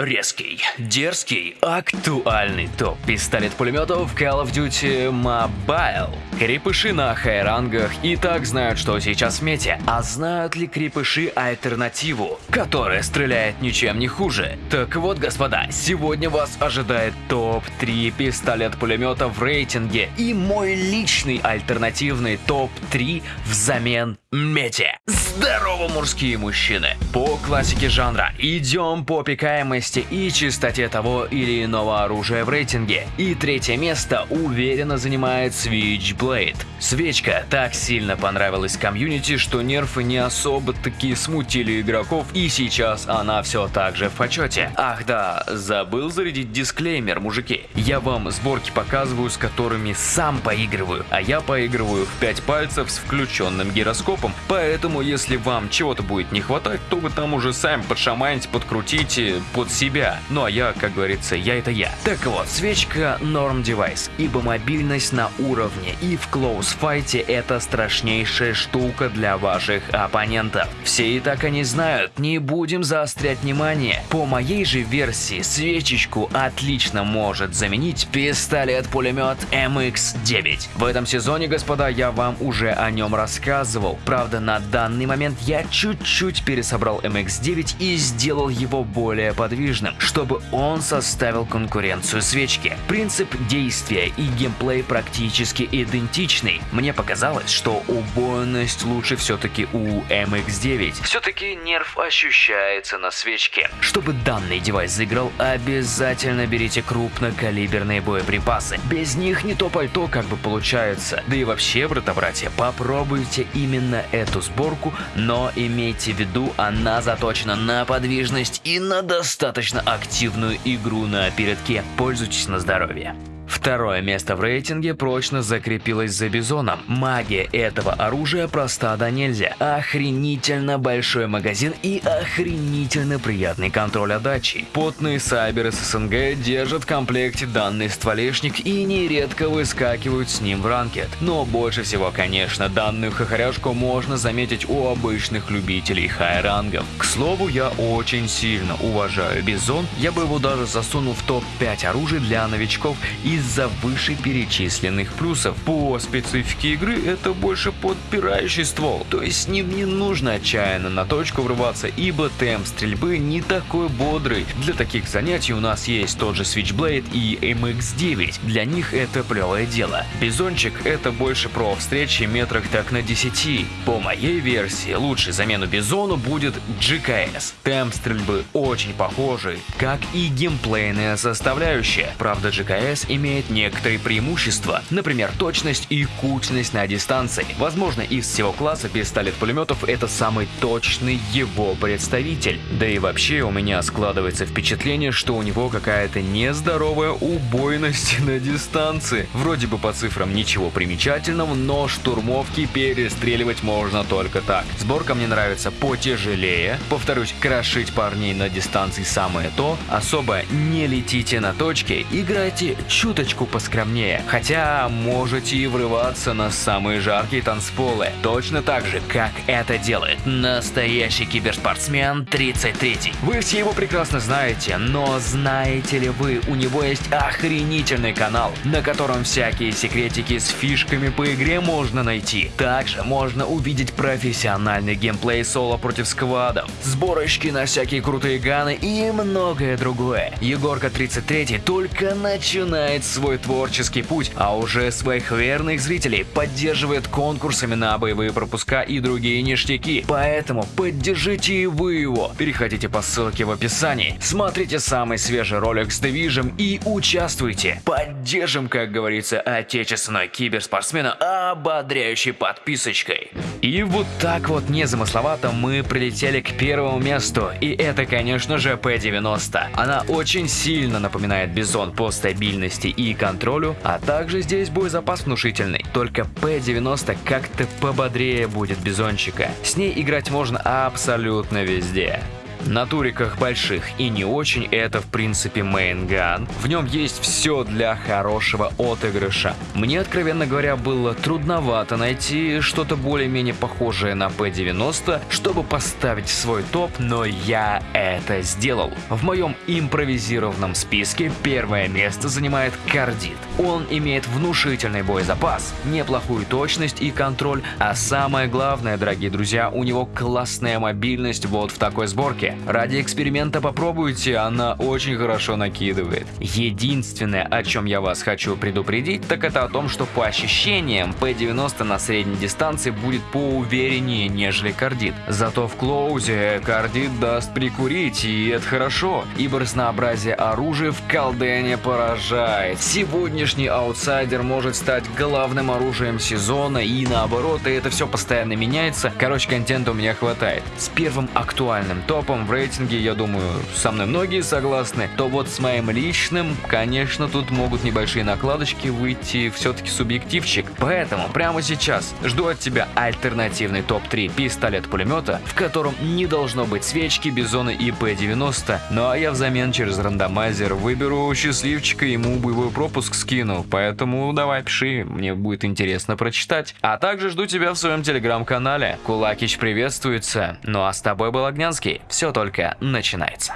Резкий, дерзкий, актуальный топ-пистолет-пулеметов Call of Duty Mobile. Крепыши на хай-рангах и так знают, что сейчас в мете. А знают ли крепыши альтернативу, которая стреляет ничем не хуже? Так вот, господа, сегодня вас ожидает топ-3 пистолет-пулемета в рейтинге и мой личный альтернативный топ-3 взамен мете. Здорово, мужские мужчины! По классике жанра идем по пикаемости и чистоте того или иного оружия в рейтинге. И третье место уверенно занимает Switchblade. Свечка так сильно понравилась комьюнити, что нерфы не особо таки смутили игроков, и сейчас она все так же в почете. Ах да, забыл зарядить дисклеймер, мужики. Я вам сборки показываю, с которыми сам поигрываю, а я поигрываю в 5 пальцев с включенным гироскопом, поэтому если вам чего-то будет не хватать, то вы там уже сами подшаманите, подкрутите под себя. Ну а я, как говорится, я это я. Так вот, свечка норм девайс, ибо мобильность на уровне и в клоус-файте это страшнейшая штука для ваших оппонентов. Все и так они знают, не будем заострять внимание. По моей же версии, свечечку отлично может заменить пистолет-пулемет MX-9. В этом сезоне, господа, я вам уже о нем рассказывал. Правда, на данный момент я чуть-чуть пересобрал MX-9 и сделал его более подвижным, чтобы он составил конкуренцию свечке. Принцип действия и геймплей практически идентичный. Мне показалось, что убойность лучше все-таки у MX-9. Все-таки нерв ощущается на свечке. Чтобы данный девайс заиграл, обязательно берите крупнокалиберные боеприпасы. Без них не то пальто как бы получается. Да и вообще, брата-братья, попробуйте именно эту сборку, но имейте в виду, она заточена на подвижность и на достаточно активную игру на передке. Пользуйтесь на здоровье. Второе место в рейтинге прочно закрепилось за Бизоном. Магия этого оружия проста донельзя. Охренительно большой магазин и охренительно приятный контроль отдачи. Потные сайберы с СНГ держат в комплекте данный стволешник и нередко выскакивают с ним в ranked. Но больше всего, конечно, данную хохоряшку можно заметить у обычных любителей хай-рангов. К слову, я очень сильно уважаю Бизон, я бы его даже засунул в топ-5 оружий для новичков и из-за вышеперечисленных плюсов. По специфике игры это больше подпирающий ствол, то есть с ним не нужно отчаянно на точку врываться, ибо темп стрельбы не такой бодрый. Для таких занятий у нас есть тот же Switchblade и MX-9, для них это плевое дело. Бизончик это больше про встречи метрах так на 10. По моей версии, лучшей замену Бизону будет GKS. Темп стрельбы очень похожий, как и геймплейная составляющая. Правда, GKS имеет имеет некоторые преимущества, например, точность и кучность на дистанции. Возможно, из всего класса пистолет-пулеметов это самый точный его представитель. Да и вообще у меня складывается впечатление, что у него какая-то нездоровая убойность на дистанции. Вроде бы по цифрам ничего примечательного, но штурмовки перестреливать можно только так. Сборка мне нравится потяжелее. Повторюсь, крошить парней на дистанции самое то. Особо не летите на точке, играйте чуть чуточку поскромнее, хотя можете и врываться на самые жаркие танцполы, точно так же, как это делает настоящий киберспортсмен 33. Вы все его прекрасно знаете, но знаете ли вы, у него есть охренительный канал, на котором всякие секретики с фишками по игре можно найти. Также можно увидеть профессиональный геймплей соло против сквадов, сборочки на всякие крутые ганы и многое другое. Егорка 33 только начинает свой творческий путь, а уже своих верных зрителей поддерживает конкурсами на боевые пропуска и другие ништяки. Поэтому поддержите и вы его. Переходите по ссылке в описании, смотрите самый свежий ролик с Division и участвуйте. Поддержим, как говорится, отечественного киберспортсмена ободряющей подписочкой. И вот так вот незамысловато мы прилетели к первому месту, и это, конечно же, P90. Она очень сильно напоминает Бизон по стабильности и контролю, а также здесь боезапас внушительный. Только P90 как-то пободрее будет Бизончика. С ней играть можно абсолютно везде. На туриках больших и не очень это в принципе main gun. В нем есть все для хорошего отыгрыша. Мне, откровенно говоря, было трудновато найти что-то более-менее похожее на P90, чтобы поставить свой топ, но я это сделал. В моем импровизированном списке первое место занимает Кардит. Он имеет внушительный боезапас, неплохую точность и контроль, а самое главное, дорогие друзья, у него классная мобильность вот в такой сборке. Ради эксперимента попробуйте, она очень хорошо накидывает. Единственное, о чем я вас хочу предупредить, так это о том, что по ощущениям P90 на средней дистанции будет поувереннее, нежели Кардит. Зато в клоузе Кардит даст прикурить, и это хорошо, ибо разнообразие оружия в колдене поражает. Сегодняшний аутсайдер может стать главным оружием сезона и наоборот, и это все постоянно меняется. Короче, контента у меня хватает. С первым актуальным топом в рейтинге, я думаю, со мной многие согласны, то вот с моим личным, конечно, тут могут небольшие накладочки выйти, все-таки субъективчик. Поэтому прямо сейчас жду от тебя альтернативный топ-3 пистолет-пулемета, в котором не должно быть свечки, бизона и П-90, ну а я взамен через рандомайзер выберу счастливчика, ему боевой пропуск скину, поэтому давай пиши, мне будет интересно прочитать. А также жду тебя в своем телеграм-канале. Кулакич приветствуется, ну а с тобой был Огнянский, все только начинается.